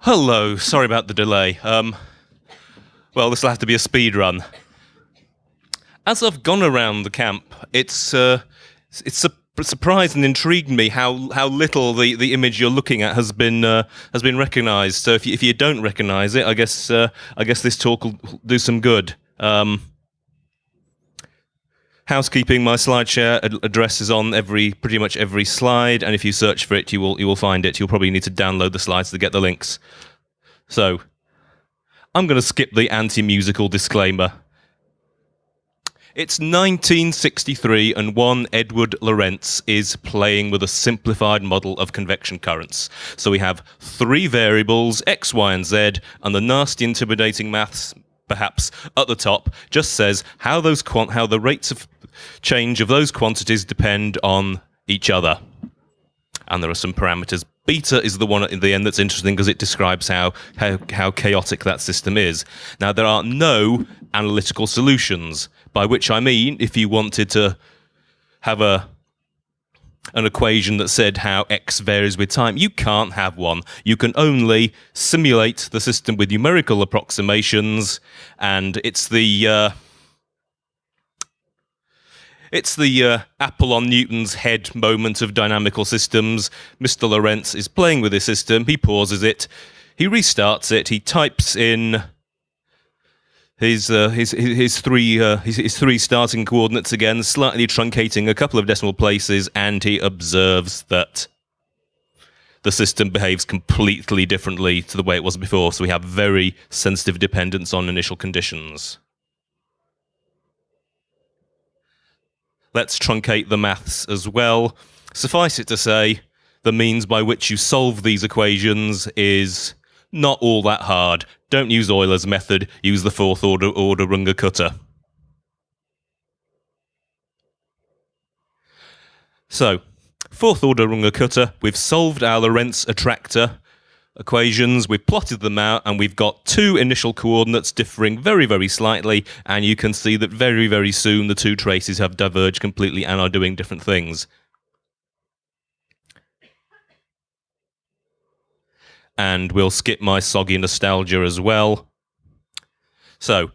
Hello, sorry about the delay. Um, well, this will have to be a speed run. As I've gone around the camp, it's uh, it's su- surprised and intrigued me how, how little the, the image you're looking at has been uh, has been recognised. So if you, if you don't recognise it, I guess uh, I guess this talk will do some good. Um, housekeeping my slideshare ad- address is on every pretty much every slide and if you search for it you will you will find it. You'll probably need to download the slides to get the links. So i'm going to skip the anti-musical disclaimer. It's 1963 and one Edward Lorenz is playing with a simplified model of convection currents. So we have three variables, x, y, and z, and the nasty intimidating maths perhaps at the top just says how those how the rates of change of those quantities depend on each other. And there are some parameters. Beta is the one at the end that's interesting because it describes how, how how chaotic that system is. Now there are no analytical solutions, by which I mean if you wanted to have a an equation that said how x varies with time. You can't have one. You can only simulate the system with numerical approximations, and it's the uh, it's the uh, apple on Newton's head moment of dynamical systems. Mr. Lorenz is playing with his system. He pauses it. He restarts it. He types in his uh, his his three uh, his, his three starting coordinates again, slightly truncating a couple of decimal places, and he observes that the system behaves completely differently to the way it was before. So we have very sensitive dependence on initial conditions. Let's truncate the maths as well. Suffice it to say, the means by which you solve these equations is not all that hard. Don't use Euler's method, use the fourth order order Runge-Kutta. So, fourth order Runge-Kutta, we've solved our Lorenz attractor equations, we've plotted them out, and we've got two initial coordinates differing very, very slightly, and you can see that very, very soon the two traces have diverged completely and are doing different things. And we'll skip my soggy nostalgia as well. So,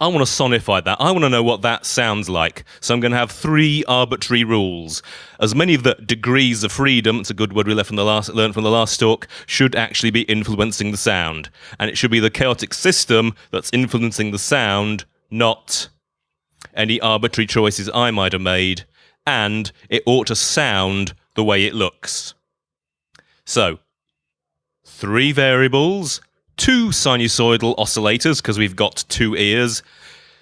I want to sonify that. I want to know what that sounds like. So I'm going to have three arbitrary rules. As many of the degrees of freedom, it's a good word we left from the last, learned from the last talk, should actually be influencing the sound. And it should be the chaotic system that's influencing the sound, not any arbitrary choices I might have made. And it ought to sound the way it looks. So, three variables, two sinusoidal oscillators, because we've got two ears.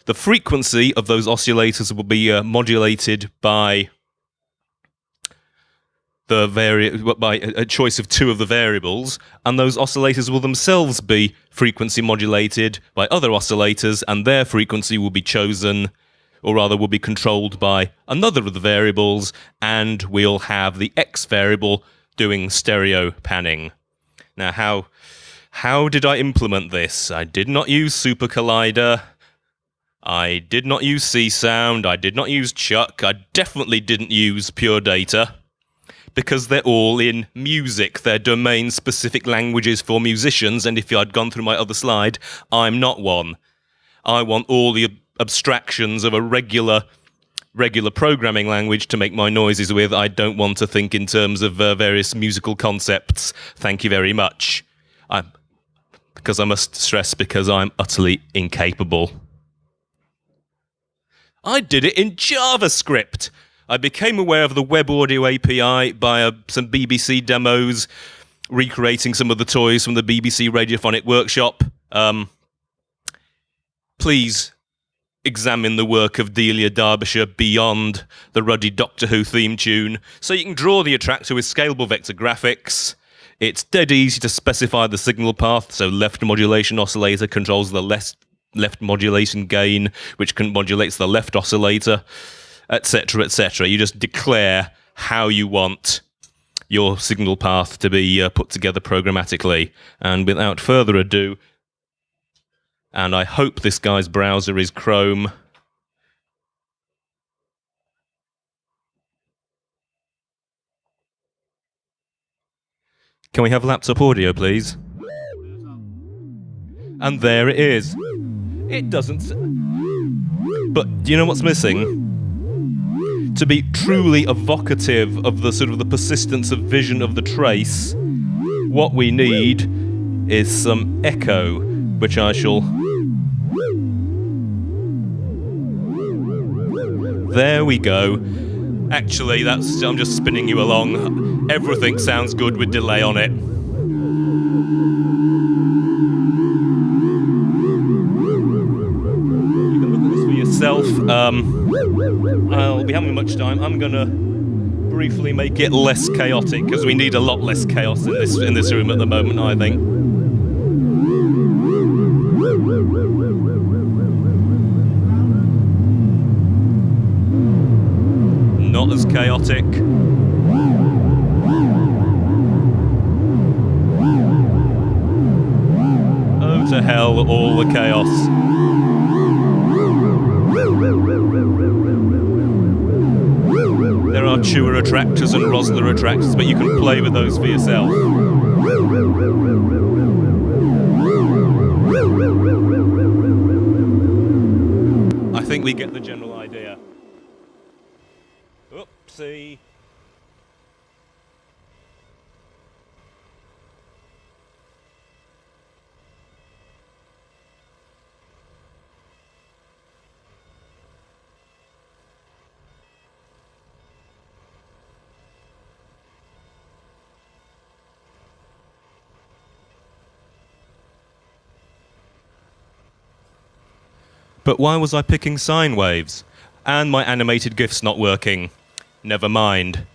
The frequency of those oscillators will be uh, modulated by the vari- by a choice of two of the variables, and those oscillators will themselves be frequency modulated by other oscillators, and their frequency will be chosen, or rather, will be controlled by another of the variables, and we'll have the x variable doing stereo panning. Now, how how did I implement this? I did not use Super Collider. I did not use Csound. I did not use Chuck. I definitely didn't use Pure Data because they're all in music. They're domain specific languages for musicians. And if I'd gone through my other slide, I'm not one. I want all the abstractions of a regular regular programming language to make my noises with. I don't want to think in terms of uh, various musical concepts. Thank you very much. I, because I must stress, because I'm utterly incapable. I did it in JavaScript. I became aware of the Web Audio API by uh, some BBC demos, recreating some of the toys from the BBC Radiophonic Workshop. Um, please examine the work of Delia Derbyshire beyond the ruddy Doctor Who theme tune. So you can draw the attractor with scalable vector graphics. It's dead easy to specify the signal path, so left modulation oscillator controls the left left modulation gain, which can modulates the left oscillator, etc., etc. You just declare how you want your signal path to be uh, put together programmatically. And without further ado, and I hope this guy's browser is Chrome. Can we have laptop audio, please? And there it is. It doesn't. But do you know what's missing? To be truly evocative of the sort of the persistence of vision of the trace, what we need is some echo, which I shall. There we go. Actually, that's I'm just spinning you along. Everything sounds good with delay on it. You can look at this for yourself. Um, I'll be having much time. I'm gonna briefly make it less chaotic because we need a lot less chaos in this in this room at the moment. I think. Chaotic. Oh, to hell, all the chaos. There are Chua attractors and Rossler attractors, but you can play with those for yourself. I think we get the general Oopsie. But why was I picking sine waves? And my animated GIF's not working. Never mind.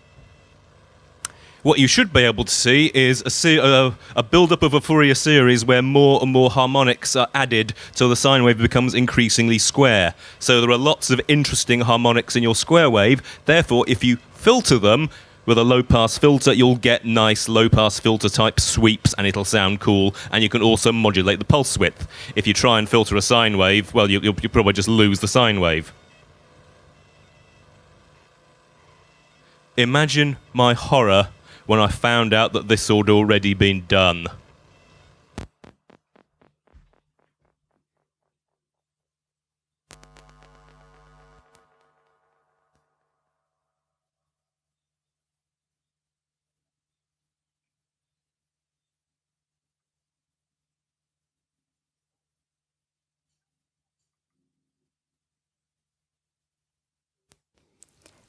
What you should be able to see is a, uh, a build-up of a Fourier series where more and more harmonics are added till the sine wave becomes increasingly square. So there are lots of interesting harmonics in your square wave. Therefore, if you filter them with a low-pass filter, you'll get nice low-pass filter type sweeps, and it'll sound cool. And you can also modulate the pulse width. If you try and filter a sine wave, well, you, you'll probably just lose the sine wave. Imagine my horror when I found out that this had already been done.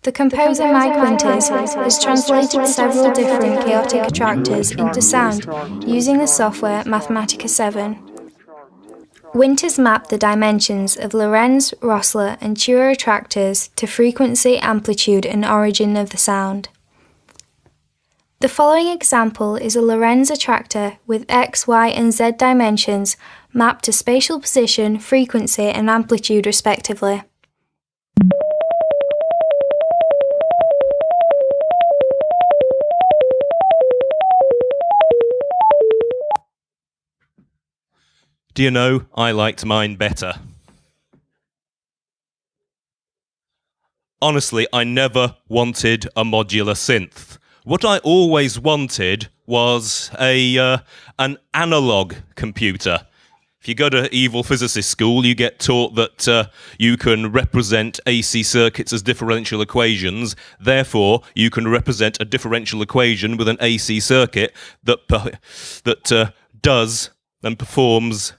The composer Mike Winters has translated several different chaotic attractors into sound using the software Mathematica 7. Winters mapped the dimensions of Lorenz, Rossler, and Chua attractors to frequency, amplitude, and origin of the sound. The following example is a Lorenz attractor with x, y, and z dimensions mapped to spatial position, frequency, and amplitude respectively. Do you know, I liked mine better. Honestly, I never wanted a modular synth. What I always wanted was a uh, an analog computer. If you go to evil physicist school, you get taught that uh, you can represent AC circuits as differential equations. Therefore, you can represent a differential equation with an AC circuit that that uh, does and performs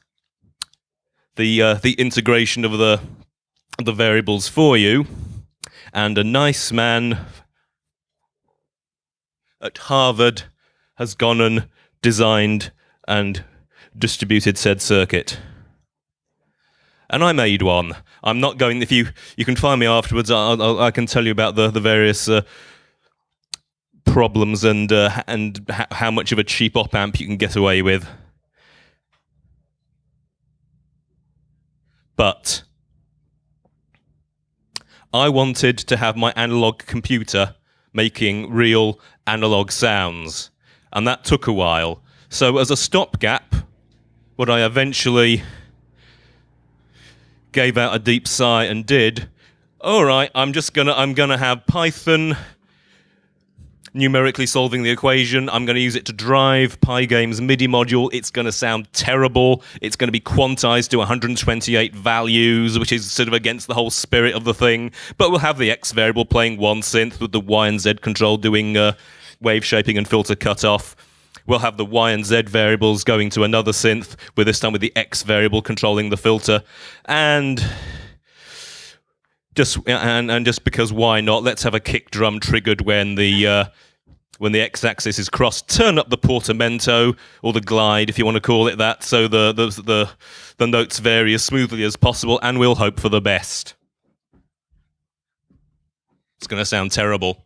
the uh, the integration of the the variables for you. And a nice man at Harvard has gone and designed and distributed said circuit. And I made one. I'm not going. If you you can find me afterwards, I'll, I'll, I can tell you about the the various uh, problems and uh, and how much of a cheap op amp you can get away with. But I wanted to have my analog computer making real analog sounds, and that took a while. So, as a stopgap, what I eventually gave out a deep sigh and did, all right, I'm just gonna I'm gonna have Python numerically solving the equation. I'm going to use it to drive Pygame's MIDI module. It's going to sound terrible. It's going to be quantized to 128 values, which is sort of against the whole spirit of the thing. But we'll have the X variable playing one synth with the Y and Z control doing uh, wave shaping and filter cutoff. We'll have the Y and Z variables going to another synth, with this time with the X variable controlling the filter. And just and and just because why not? Let's have a kick drum triggered when the uh, when the x-axis is crossed. Turn up the portamento or the glide, if you want to call it that, so the the the, the notes vary as smoothly as possible, and we'll hope for the best. It's going to sound terrible.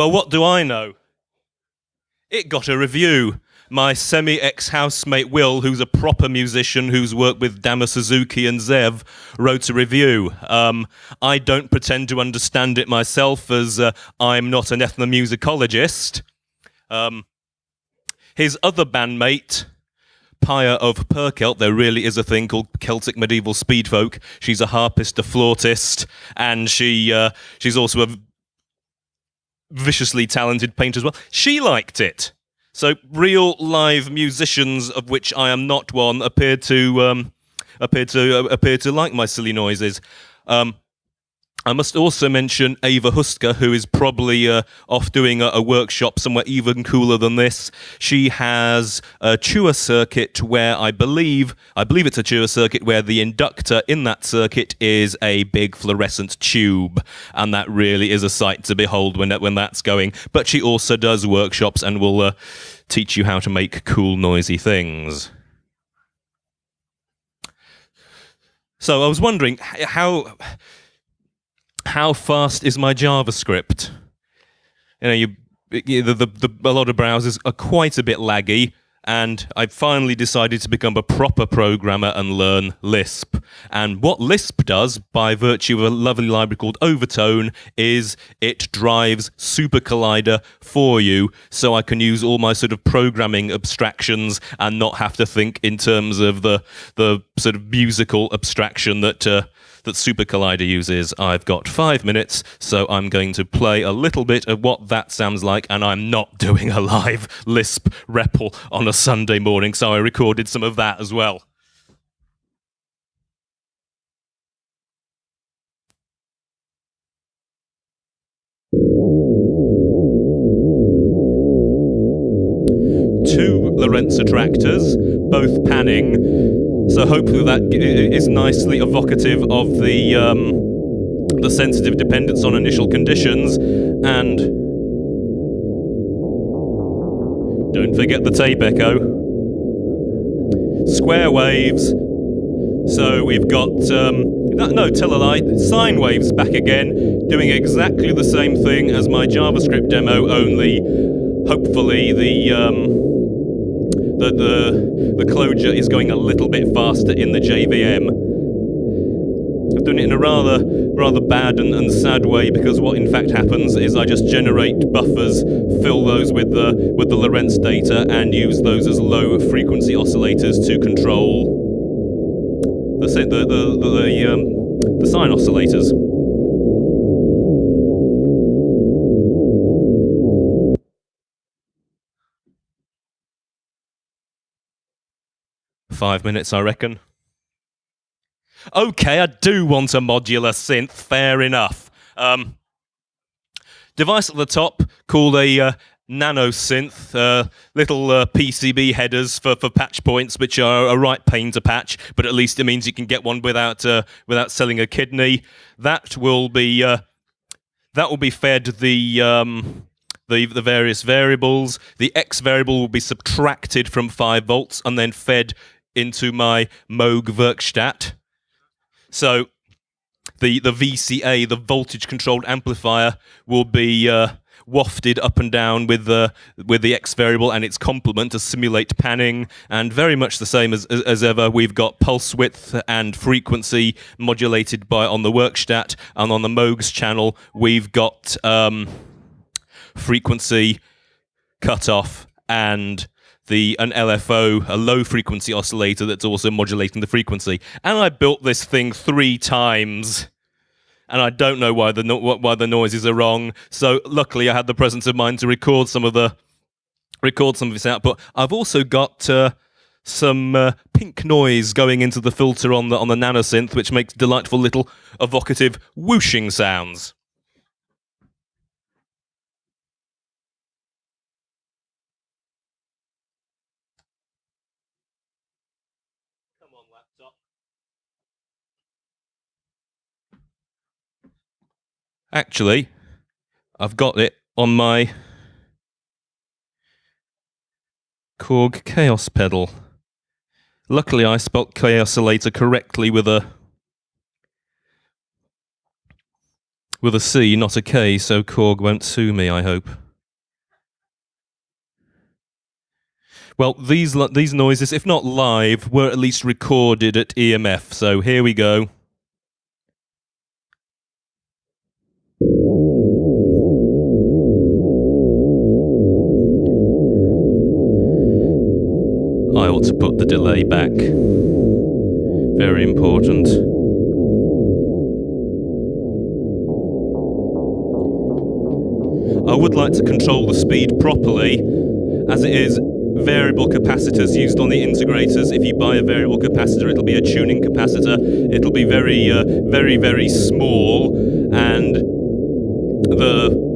Well, what do I know? It got a review. My semi ex housemate Will, who's a proper musician who's worked with Damo Suzuki and Zev, wrote a review. Um, I don't pretend to understand it myself, as uh, I'm not an ethnomusicologist. Um, his other bandmate, Paya of Perkelt, there really is a thing called Celtic medieval speedfolk. She's a harpist, a flautist, and she uh, she's also a viciously talented painter as well. She liked it. So real live musicians, of which I am not one, appeared to um, appeared to uh, appear to like my silly noises. Um, I must also mention Ava Huska, who is probably uh, off doing a, a, workshop somewhere even cooler than this. She has a Chua circuit where I believe, I believe it's a Chua circuit where the inductor in that circuit is a big fluorescent tube, and that really is a sight to behold when when that's going. But she also does workshops and will uh, teach you how to make cool, noisy things. So I was wondering how how fast is my JavaScript? You know, you, the, the, the, a lot of browsers are quite a bit laggy, and I finally decided to become a proper programmer and learn Lisp. And what Lisp does, by virtue of a lovely library called Overtone, is it drives Super Collider for you, so I can use all my sort of programming abstractions and not have to think in terms of the the sort of musical abstraction that. Uh, that Super Collider uses. I've got five minutes, so I'm going to play a little bit of what that sounds like, and I'm not doing a live Lisp REPL on a Sunday morning, so I recorded some of that as well. Two Lorenz attractors, both panning, so hopefully that is nicely evocative of the um, the sensitive dependence on initial conditions and don't forget the tape echo. Square waves. So we've got um, no, tell a lie, sine waves back again, doing exactly the same thing as my JavaScript demo, only hopefully the um, the, the, the Clojure is going a little bit faster in the JVM. I've done it in a rather rather bad and, and, sad way because what in fact happens is I just generate buffers, fill those with the with the Lorenz data, and use those as low frequency oscillators to control the the the the, the, um, the sine oscillators. Five minutes, I reckon. Okay, I do want a modular synth. Fair enough. Um, device at the top called a uh, nano synth, uh, little uh, PCB headers for, for patch points, which are a right pain to patch, but at least it means you can get one without uh, without selling a kidney. That will be uh, that will be fed the. Um, the, the various variables. The x variable will be subtracted from 5 volts and then fed into my Moog Werkstatt. So the, the VCA, the voltage controlled amplifier, will be uh, wafted up and down with the with the x variable and its complement to simulate panning, and very much the same as as ever. We've got pulse width and frequency modulated by on the Werkstatt, and on the Moogs channel we've got um, frequency cutoff and the an LFO, a low frequency oscillator that's also modulating the frequency. And I built this thing three times and I don't know why the no- why the noises are wrong. So luckily, I had the presence of mind to record some of the record some of this output. I've also got uh, some uh, pink noise going into the filter on the on the nanosynth, which makes delightful little evocative whooshing sounds. Laptop. Actually, I've got it on my Korg Kaoss pedal. Luckily, I spelt Chaosilator correctly with a with a C, not a K, so Korg won't sue me. I hope. Well, these these noises, if not live, were at least recorded at EMF. So here we go. I ought to put the delay back. Very important. I would like to control the speed properly, as it is variable capacitors used on the integrators. If you buy a variable capacitor, it'll be a tuning capacitor. It'll be very, uh, very, very small, and the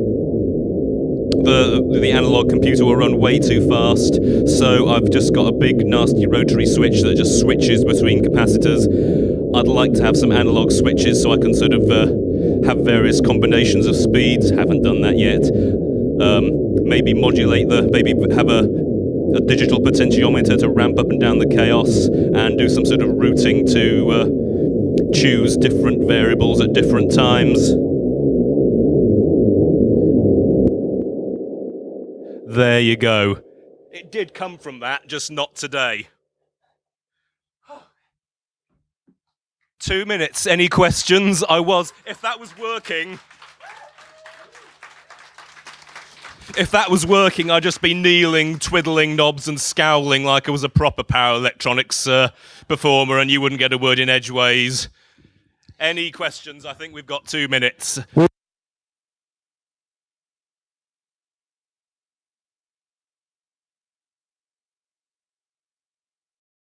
the the analog computer will run way too fast. So I've just got a big nasty rotary switch that just switches between capacitors. I'd like to have some analog switches so I can sort of uh, have various combinations of speeds. Haven't done that yet. Um, maybe modulate the maybe have a a digital potentiometer to ramp up and down the chaos and do some sort of routing to uh, choose different variables at different times. There you go. It did come from that, just not today. Two minutes. Any questions? I was. If that was working. If that was working, I'd just be kneeling, twiddling knobs, and scowling like I was a proper power electronics uh, performer, and you wouldn't get a word in edgeways. Any questions? I think we've got two minutes.